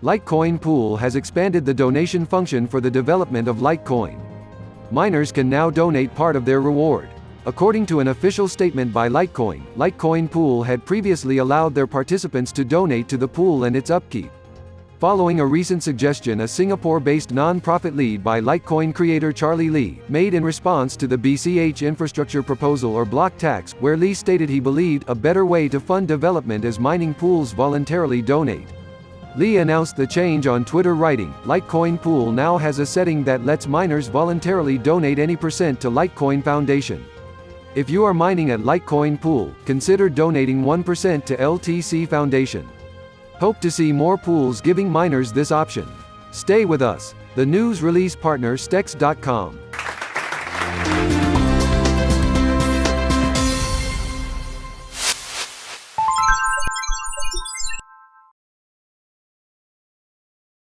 Litecoin Pool has expanded the donation function for the development of Litecoin. Miners can now donate part of their reward. According to an official statement by Litecoin, Litecoin Pool had previously allowed their participants to donate to the pool and its upkeep. Following a recent suggestion a Singapore-based non-profit lead by Litecoin creator Charlie Lee, made in response to the BCH infrastructure proposal or block tax, where Lee stated he believed a better way to fund development is mining pools voluntarily donate. Lee announced the change on Twitter writing, Litecoin Pool now has a setting that lets miners voluntarily donate any percent to Litecoin Foundation. If you are mining at Litecoin Pool, consider donating 1% to LTC Foundation. Hope to see more pools giving miners this option. Stay with us. The news release partner Stex.com.